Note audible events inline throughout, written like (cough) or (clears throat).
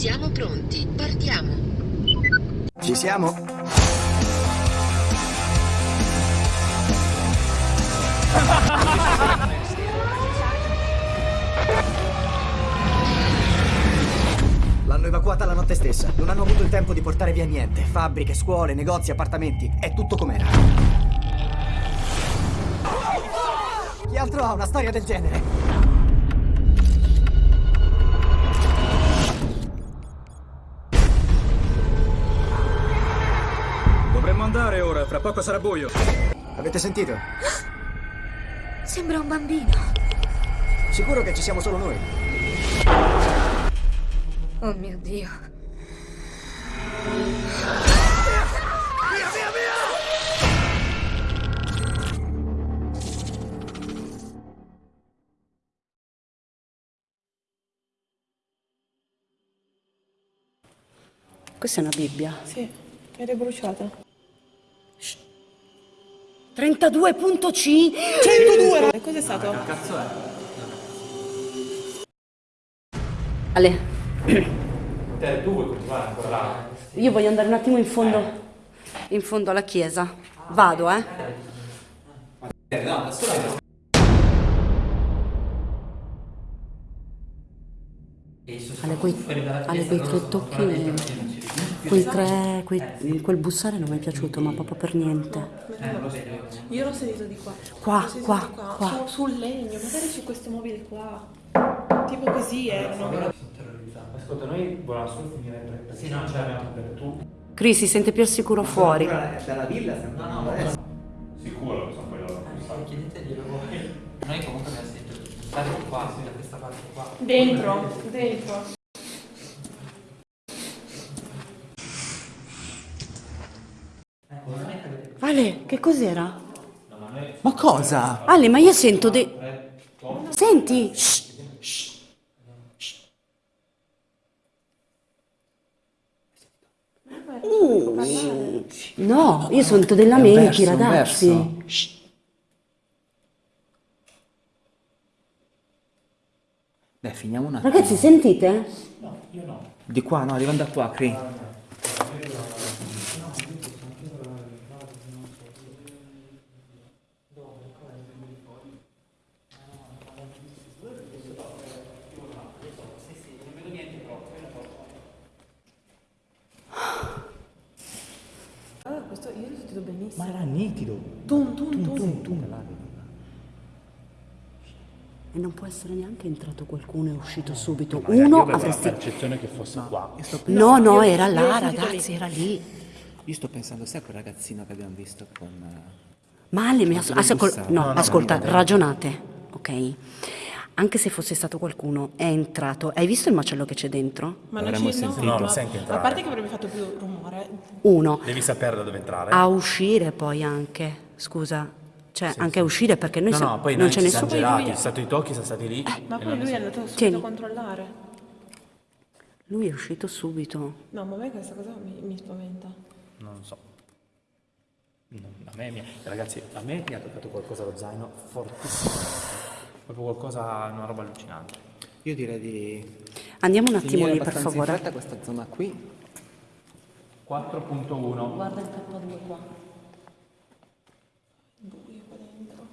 Siamo pronti, partiamo. Ci siamo? L'hanno evacuata la notte stessa. Non hanno avuto il tempo di portare via niente. Fabbriche, scuole, negozi, appartamenti. È tutto com'era. Chi altro ha una storia del genere? Andare ora, fra poco sarà buio. Avete sentito? Sembra un bambino. Sicuro che ci siamo solo noi. Oh mio Dio. Questa è una Bibbia. Sì, ed è bruciata. 32.c 102! Cos'è stato? Ale, Te, tu vuoi continuare ancora là? io voglio andare un attimo in fondo, in fondo alla chiesa. Vado, eh. Eh, no, da sola. Ale, quei, Ale, quei tre tocchi, quei tre, quei- quel bussare non mi è piaciuto, ma proprio per niente. Io l'ho sentito di qua. Qua, L'ho sentito qua, di qua. qua. Su- sul legno, magari su questo mobile qua. Tipo così erano. Ascolta, noi volevamo solo finire per... perché Sì, no, ce l'abbiamo per tu. Chris si sente più al sicuro fuori. Dalla villa sembra. No, no, Sicuro che sono poi loro. Chiedeteglielo voi. Noi comunque abbiamo sentito stare qua, sì, da questa parte qua. Dentro, dentro. Ale, che cos'era? Ma cosa? Ale, ma io sento dei... Senti? Shh. Uh, no, io sento dei lamenti, verso, ragazzi. Shh. Beh, finiamo un attimo. Ragazzi, sentite? Di qua, no, arrivando da qua, Cri. Allora, questo sentito benissimo. Ma era nitido. Tum, tum, tum. Tum, tum. E non può essere neanche entrato qualcuno e uscito subito. Magari Uno avresti... la percezione che fosse qua. No, no, era io là, ragazzi, era lì. io sto pensando, sai quel ragazzino che abbiamo visto con... eh, Ma Ale, mi as- Dove ascol- bussare? no, No, no, ascolta, no, no. ragionate, ok? Anche se fosse stato qualcuno, è entrato. Hai visto il macello che c'è dentro? Ma non ci no, sentito. No, lo ma- senti entrare. A parte che avrebbe fatto più rumore. Uno. Devi sapere da dove entrare. A uscire poi anche, scusa. Cioè, anche a uscire perché noi no, siamo- no, poi non noi c'è ci nessuno. siamo girati, lui- sono stati i tocchi, sono stati lì. Ma e poi lui è andato subito Tieni. a controllare. Lui è uscito subito. No, ma a me questa cosa mi, mi spaventa. Non so. Non- a me, mi- ragazzi, a me mi ha toccato qualcosa allo zaino fortissimo. Proprio qualcosa, una roba allucinante. Io direi di... Andiamo un attimo finire lì, per favore. fretta questa zona qui. 4.1. Guarda il K2 qua. Buio qua dentro.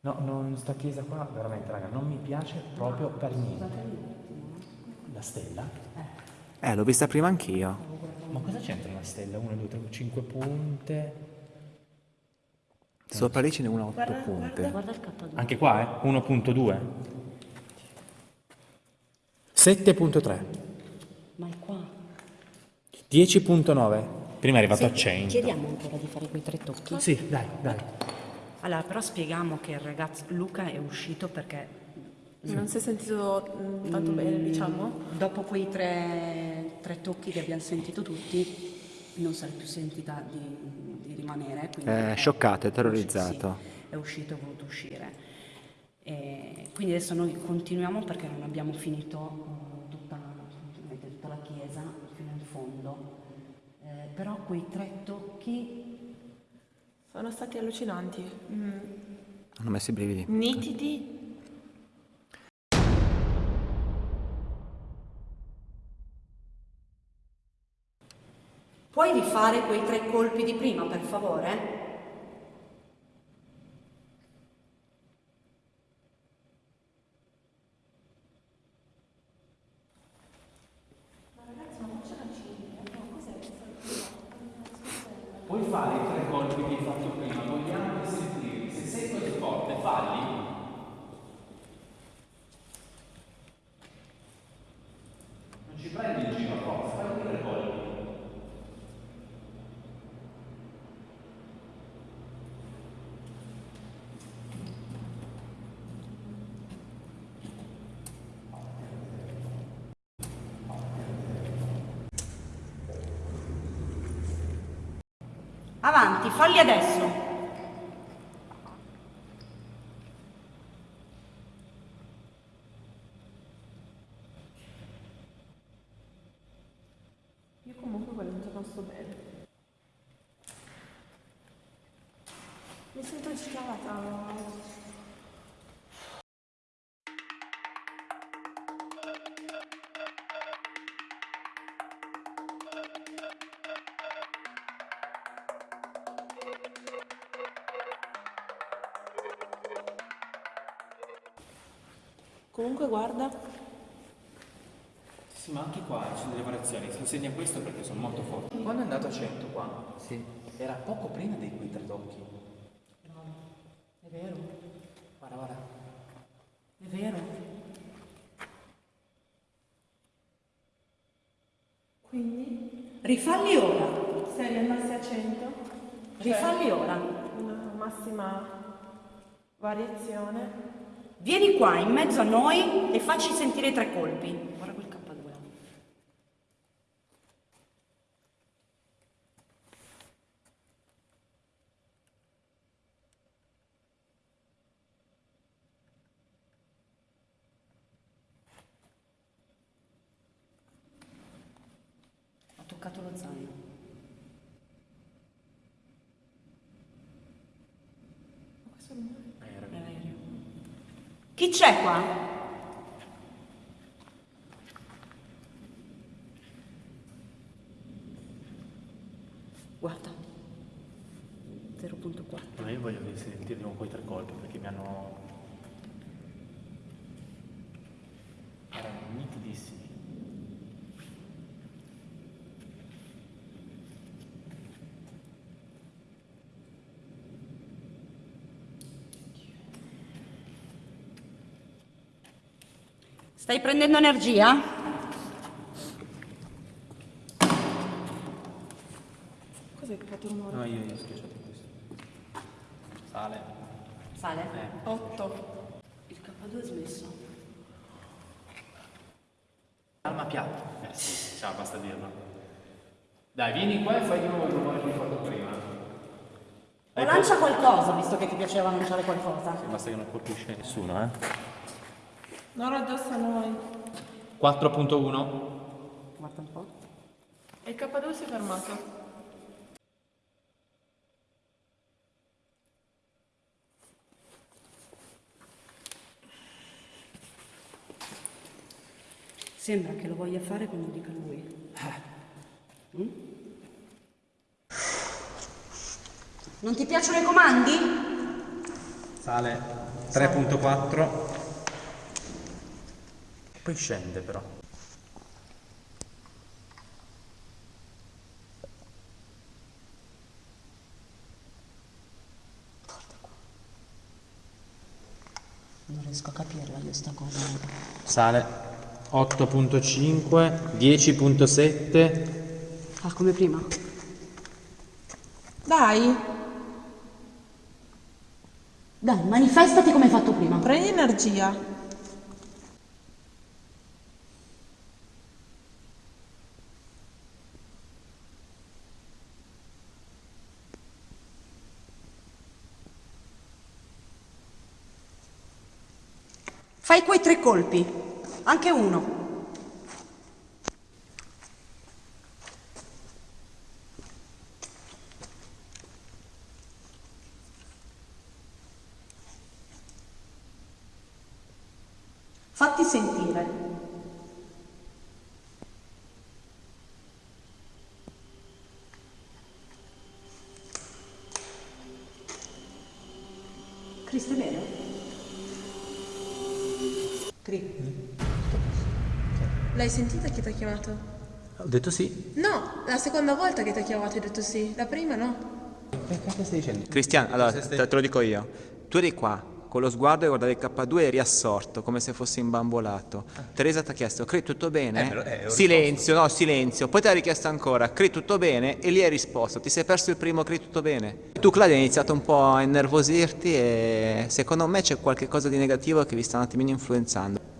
No, non sta chiesa qua, veramente, raga, non mi piace proprio per niente. La stella? Eh, l'ho vista prima anch'io. Ma cosa c'entra la stella? 1, 2, 3, 5 punte. Sopra lì ce n'è una a otto punte. Guarda il K2. Anche qua, eh? 1.2. 7.3. Ma è qua. 10.9. Prima è arrivato a Sì, 100. Chiediamo ancora di fare quei tre tocchi. Sì, dai, dai. Allora, però spieghiamo che il ragazzo Luca è uscito perché Non si è sentito mm, tanto bene, diciamo. dopo quei tre, tre tocchi che abbiamo sentito tutti, non si è più sentita di rimanere. quindi Eh, è- scioccato, è è terrorizzato. sì, è uscito e ha voluto uscire. E quindi adesso noi continuiamo perché non abbiamo finito eh, tutta, tutta la chiesa fino in fondo. Eh, però quei tre tocchi Sono stati allucinanti. Mm, Hanno messo i brividi. nitidi. Puoi rifare quei tre colpi di prima, per favore? Puoi fare i tre colpi che hai fatto prima, vogliamo sentire. Se sei così forte, falli. Non ci prendi in giro, forza, fai i tre colpi. Avanti, falli adesso. Io comunque quello non sto bene. Mi sento agitata. Comunque guarda, Sì, ma anche qua ci sono delle variazioni. Si insegna questo perché sono molto forti. Quando è andato a 100 qua, Sì. era poco prima dei quei tre tocchi. È vero, Guarda, guarda. è vero. quindi Rifalli ora, se riandassi a 100, rifalli ora. una massima variazione. Vieni qua in mezzo a noi e facci sentire tre colpi. Guarda quel K2. Ho toccato lo zaino. Questo non è- Eh, era È aereo. Chi c'è qua? Guarda. 0.4. Ma io voglio sentire di nuovo quei tre colpi perché mi hanno. erano nitidissimi. Stai prendendo energia? Cos'è che ha fatto rumore? No, io, io ho schiacciato questo. Sale. Sale? Eh. 8. Il K2 è smesso. Calma piatto. Eh sì, ciao, basta dirlo. Dai, vieni qua e fai di nuovo il rumore che hai fatto prima. O lancia qualcosa, visto che ti piaceva lanciare qualcosa. Basta che non colpisce nessuno, eh. Non addosso a noi. 4.1. Guarda un po'. E il K2 si è fermato. Sembra che lo voglia fare quando dica lui. Mm? Non ti piacciono i comandi? Sale 3.4. Poi scende però. Non riesco a capirla io sta cosa. Sale 8.5, 10.7. Ah, come prima. Dai, Dai, manifestati come hai fatto prima. prendi energia. Fai quei tre colpi. Anche uno. Fatti sentire. L'hai sentita che ti ha chiamato? Ho detto sì. No, la seconda volta che ti ha chiamato hai detto sì. La prima no. Che cacchio stai dicendo? Cristian, allora te, te lo dico io. Tu eri qua, con lo sguardo e guardavi il K2 e eri assorto, come se fossi imbambolato. Teresa ti ha chiesto, Cri, tutto bene? Eh, lo- eh, silenzio, no, silenzio. Poi ti ha richiesto ancora, Cri, tutto bene? E lì hai risposto, ti sei perso il primo Cri, tutto bene? Tu, Claudia, hai iniziato un po' a innervosirti e secondo me c'è qualche cosa di negativo che vi sta un attimino influenzando.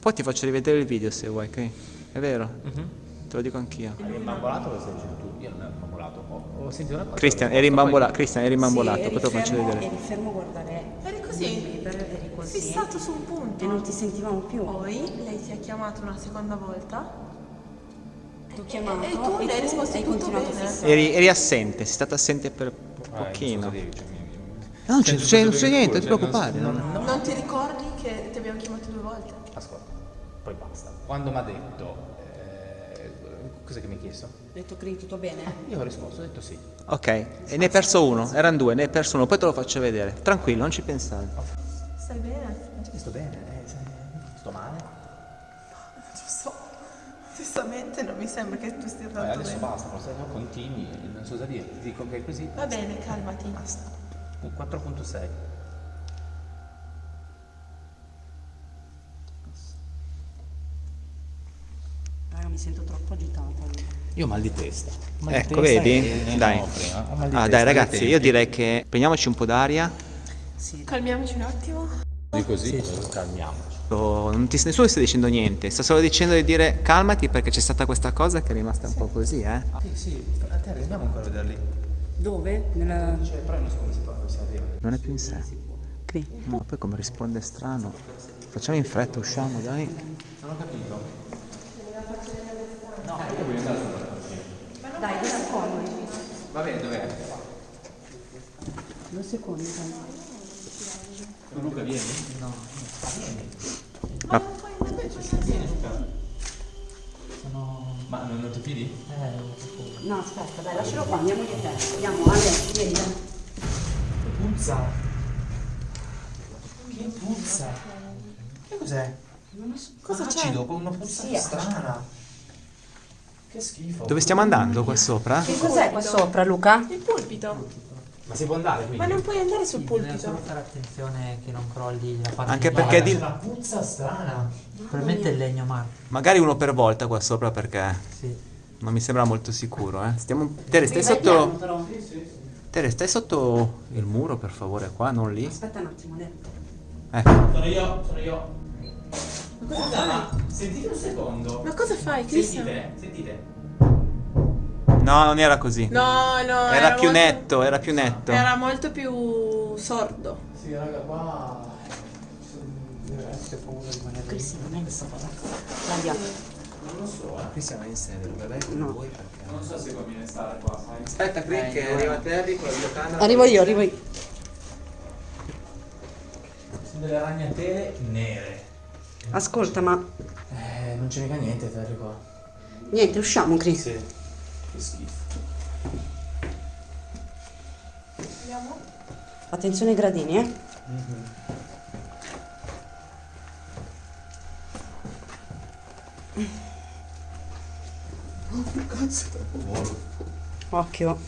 Poi ti faccio rivedere il video se vuoi, Cri. È vero? Te lo dico anch'io. Eri imbambolato lo stai dicendo tu? Io non ero imbambolato. Ho, ho sentito una cosa. Cristian, eri imbambolato, Cristian, eri imbambolato, poi te lo faccio vedere. Eri fermo a guardare. Eri così? eri così. Fissato su un punto. E non ti sentivamo più. Poi lei ti ha chiamato una seconda volta. Ti ho chiamato E tu le hai risposto hai continuato a bene. fissare. Eri, eri assente, sei stata assente per po- Eh, pochino. cioè, No, non c'è, Sento c'è- tutto non c'è niente, culo, non ti cioè, preoccupare. non- no. non- Non ti ricordi che ti abbiamo chiamato due volte? Poi basta. Quando mi ha detto... eh, cos'è che mi hai chiesto? Ho detto Cri, tutto bene? Io ho risposto, ho detto sì. Ok, e ne hai perso uno, erano due, ne hai perso uno, poi te lo faccio vedere. Tranquillo, non ci pensare. Stai bene? Sto bene, eh, sto male. Non lo so. Onestamente non mi sembra che tu stia Eh, tanto adesso bene. basta, forse no, continui, non so cosa dire. Ti dico che è così. Va bene, calmati. Basta. Un 4.6. mi sento troppo agitata. Io ho mal di testa. Mal di Ecco, testa vedi? e- Dai. no, mal di Ah, testa dai ragazzi, io direi che prendiamoci un po' d'aria. Sì. Calmiamoci un attimo. Di così, calmiamoci. Oh, non ti, nessuno sta dicendo niente, sta solo dicendo di dire calmati perché c'è stata questa cosa che è rimasta un po' così, eh. Sì, sì, a te arriviamo ancora a vederli. Dove? Nella... Cioè, però non so come si fa, come si arriva. Non è più in sé. Cri. No, poi come risponde strano. Facciamo in fretta, usciamo, dai. Non ho capito. Dai, due secondi. Va bene, dov'è? Due secondi, dai. Tu Luca vieni? No. Ma Ma non, non ti fidi? No, aspetta, dai, lascialo qua, andiamo di te. Andiamo, Ale, vieni. Puzza. Che puzza? Che cos'è? Cosa c'è? Acido con una puzza strana. Che schifo. dove stiamo andando qua sopra? Che cos'è qua sopra, Luca? Il pulpito. Ma si può andare quindi? Ma non puoi andare sul Bisogna solo pulpito. fare attenzione che non crolli la parte Anche di perché di- C'è una puzza strana. Probabilmente è il legno marmo. Magari uno per volta qua sopra perché Sì. non mi sembra molto sicuro, eh. Stiamo... Tere, stai Vai piano, sotto... però. Tere, stai sotto il muro per favore, qua, non lì. Aspetta un attimo, Ale. Ecco. Sono io, sono io. Scusa, ma sentite un secondo. Ma cosa fai, Cristian? Sentite, sentite. No, non era così. No, no. Era più molto- netto, era più netto. Era molto più sordo. Sì, raga, qua paura di. Cristian, non è questa cosa. Claudia. Non lo so, eh. Cristian in serio, dove vai con No. voi perché... Non so se conviene stare qua, sai. Aspetta, Crick, che arriva Terry con la videocamera. Arrivo io, arrivo io. Sono delle ragnatele nere. Ascolta, ma Eh, non c'è mica niente, Terry qua. niente, usciamo, Cri. Sì. Che schifo. Attenzione ai gradini, eh. Occhio.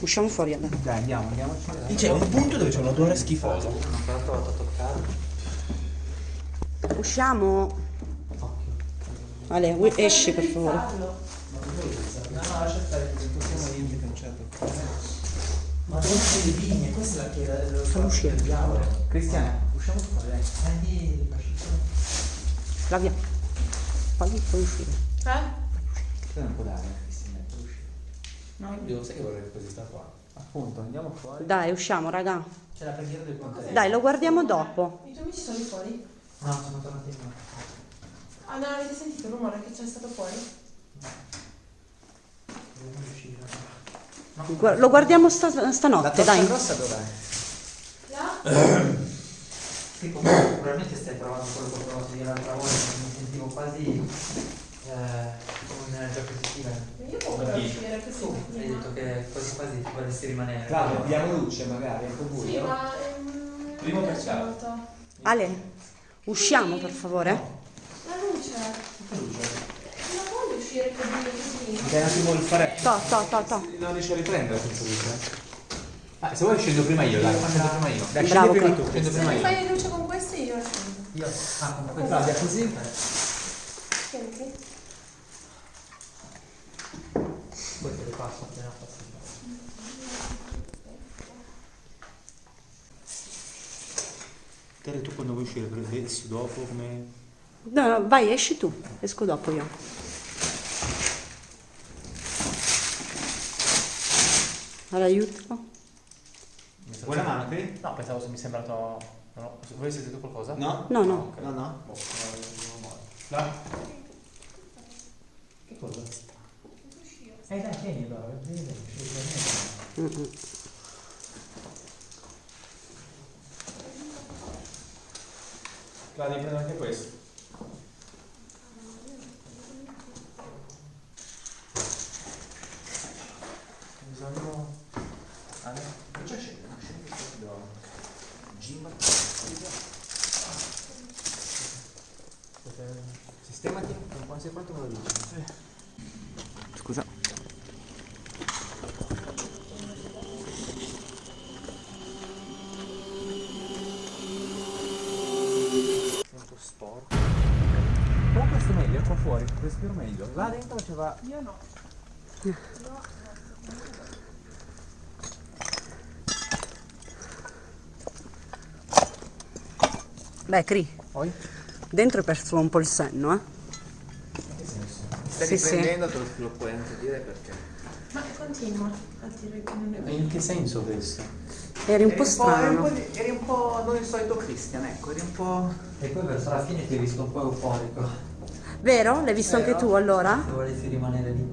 Usciamo fuori, Ale. Dai, andiamo, andiamoci. C'è un punto dove c'è un odore schifoso. Usciamo. Ale, u- esci per favore. No, no, lascia stare, non possiamo niente cancello. Ma dove sono le vigne? Questa è la chiesa dello Fallo uscire. diavolo. Cristian, usciamo fuori, dai. Prendi il Flavia. Fallo, fallo uscire. Eh? Non può dare, Cristian, può uscire. No, io sai che vorrei così sta qua. Appunto, andiamo fuori. Dai, usciamo, raga. C'è la preghiera del ponte. Dai, lo guardiamo dopo. I tuoi amici sono lì fuori? No, sono tornati in Ah, non avete sentito il rumore che c'è stato fuori? Dobbiamo uscire. Gu- Lo guardiamo sta- La stanotte, torcia dai. rossa dov'è? (clears throat) Sì, comunque probabilmente stai provando quello che ho provato io l'altra volta, mi sentivo quasi eh, diapositive. Io può uscire così. Tu hai detto che quasi quasi ti vorresti rimanere. Claudio, diamo luce magari, è un po' Sì, buio. ma... ehm, Primo non per piace ciao. molto. Ale, usciamo per favore. La luce. Non voglio uscire così, così. Dai un attimo il fare. To, to, to, to. Non riesci a riprendere senza luce. Ah, se vuoi scendo prima io, dai, scendo prima io. Dai, Bravo, scendi prima tu. Scendo Se prima mi io. fai luce con queste io scendo. Io? Ah, con questo. Claudia, così? Senti? Poi te le passo appena possibile. Tere, tu quando vuoi uscire, esci dopo come... No, no, vai, esci tu. Esco dopo io. Allora, aiuto. Vuoi una mano qui? No, pensavo se mi è sembrato... No, voi siete tu qualcosa? No? No, no. No, no. Boh, no? Che cosa? Eh dai, tieni allora, vedi, Mm, mm. Claudia, prendo anche questo. Bisogna... Ah, no? Non c'è scena, non c'è proprio... Gimba. Sistemati, quando sei pronto me lo dici. Scusa. Sento sporco. È meglio, qua fuori, respiro meglio. Là dentro faceva... Io no. Beh, Cri, Poi? dentro hai perso un po' il senno, eh? Stai Sì, sì. riprendendo, te lo, lo puoi anche dire perché. Ma continua a dire che non è vero. In che senso questo? Eri un po' eri un strano. po', di- eri un po' non il solito Christian, ecco, eri un po'. E poi verso la fine ti ho visto un po' euforico. Vero? L'hai visto anche tu allora? Se volessi rimanere lì.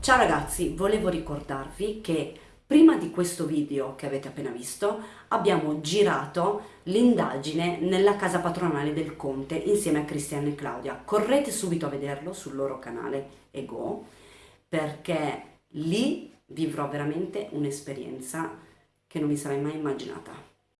Ciao ragazzi, volevo ricordarvi che prima di questo video che avete appena visto abbiamo girato l'indagine nella casa patronale del Conte insieme a Cristian e Claudia. Correte subito a vederlo sul loro canale Ego perché lì vivrò veramente un'esperienza che non mi sarei mai immaginata.